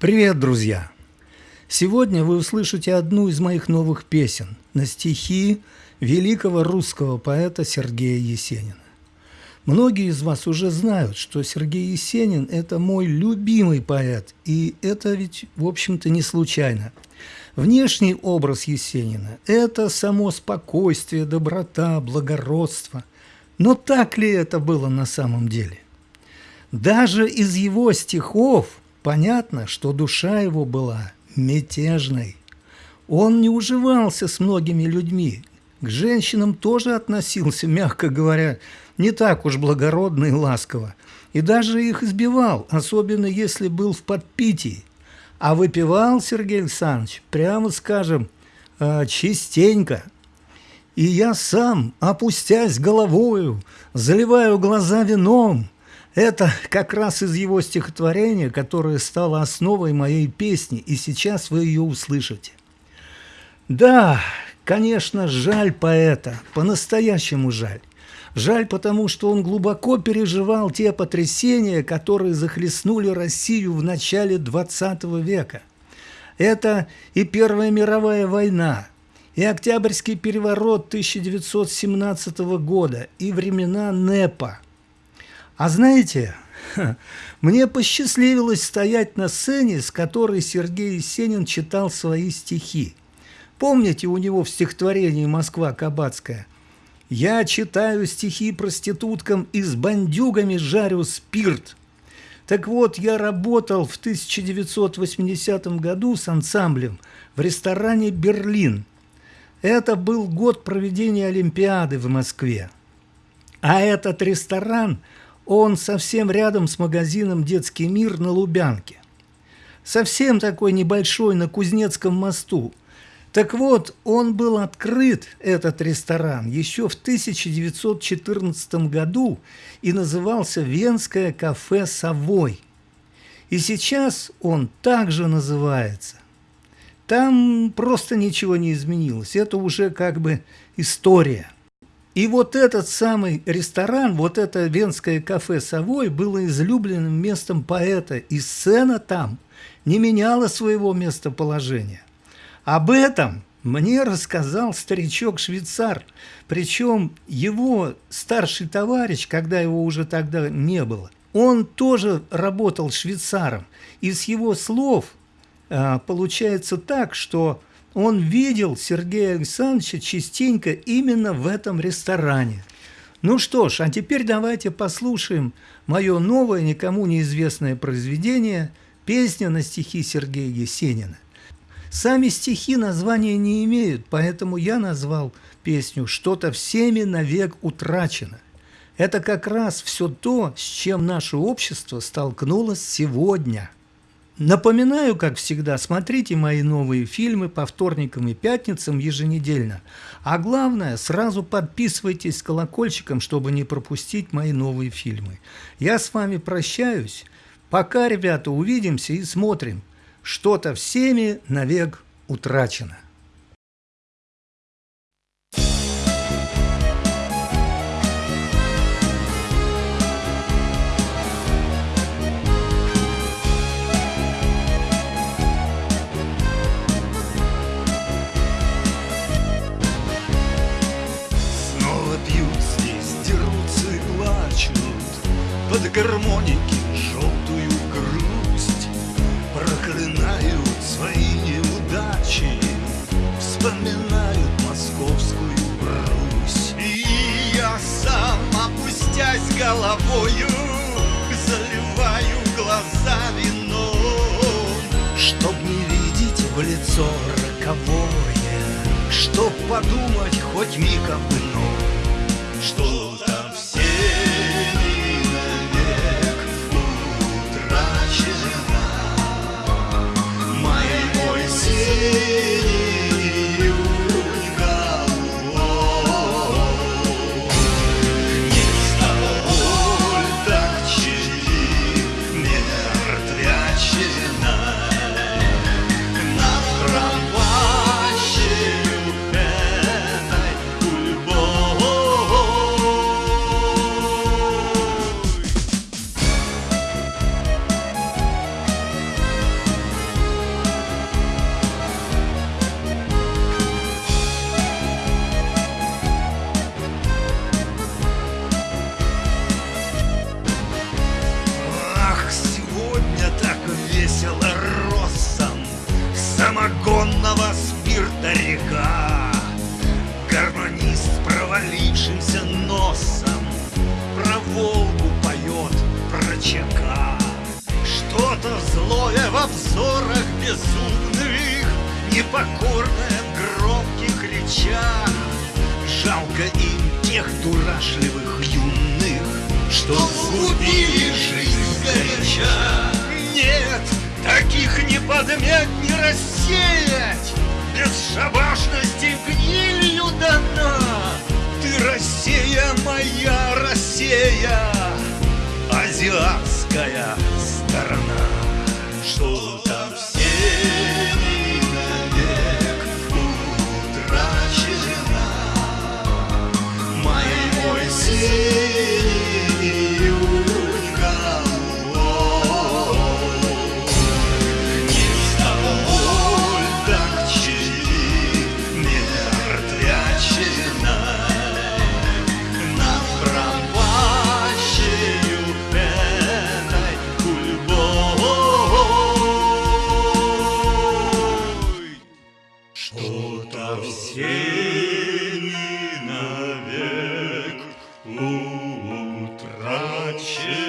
Привет, друзья! Сегодня вы услышите одну из моих новых песен на стихи великого русского поэта Сергея Есенина. Многие из вас уже знают, что Сергей Есенин – это мой любимый поэт, и это ведь, в общем-то, не случайно. Внешний образ Есенина – это само спокойствие, доброта, благородство. Но так ли это было на самом деле? Даже из его стихов Понятно, что душа его была мятежной. Он не уживался с многими людьми, к женщинам тоже относился, мягко говоря, не так уж благородно и ласково, и даже их избивал, особенно если был в подпитии. А выпивал Сергей Александрович, прямо скажем, э, частенько. И я сам, опустясь головою, заливаю глаза вином, это как раз из его стихотворения, которое стало основой моей песни, и сейчас вы ее услышите. Да, конечно, жаль поэта, по-настоящему жаль. Жаль, потому что он глубоко переживал те потрясения, которые захлестнули Россию в начале XX века. Это и Первая мировая война, и Октябрьский переворот 1917 года, и времена НЭПа – а знаете, мне посчастливилось стоять на сцене, с которой Сергей Есенин читал свои стихи. Помните у него в стихотворении «Москва Кабацкая»? «Я читаю стихи проституткам и с бандюгами жарю спирт». Так вот, я работал в 1980 году с ансамблем в ресторане «Берлин». Это был год проведения Олимпиады в Москве. А этот ресторан – он совсем рядом с магазином «Детский мир» на Лубянке. Совсем такой небольшой на Кузнецком мосту. Так вот, он был открыт, этот ресторан, еще в 1914 году и назывался «Венское кафе Совой». И сейчас он также называется. Там просто ничего не изменилось. Это уже как бы история. И вот этот самый ресторан, вот это венское кафе «Совой» было излюбленным местом поэта, и сцена там не меняла своего местоположения. Об этом мне рассказал старичок-швейцар, причем его старший товарищ, когда его уже тогда не было, он тоже работал швейцаром, и с его слов а, получается так, что он видел Сергея Александровича частенько именно в этом ресторане. Ну что ж, а теперь давайте послушаем мое новое, никому неизвестное произведение «Песня на стихи Сергея Есенина». Сами стихи названия не имеют, поэтому я назвал песню «Что-то всеми навек утрачено». Это как раз все то, с чем наше общество столкнулось сегодня – Напоминаю, как всегда, смотрите мои новые фильмы по вторникам и пятницам еженедельно. А главное, сразу подписывайтесь с колокольчиком, чтобы не пропустить мои новые фильмы. Я с вами прощаюсь. Пока, ребята, увидимся и смотрим. Что-то всеми навек утрачено. Под гармоники желтую грусть Проклинают свои неудачи Вспоминают московскую Русь. И я сам, опустясь головою Заливаю глаза вином Чтоб не видеть в лицо роковое Чтоб подумать хоть миг об ином. Что-то безумных Непокорное в громких речах. Жалко им тех дурашливых юных Что сгубили жизнь горяча Нет, таких не подмять, не рассеять. Бесшабашности гнилью дана. Ты Россия моя, Россия Азиатская сторона. Что-то Shoot.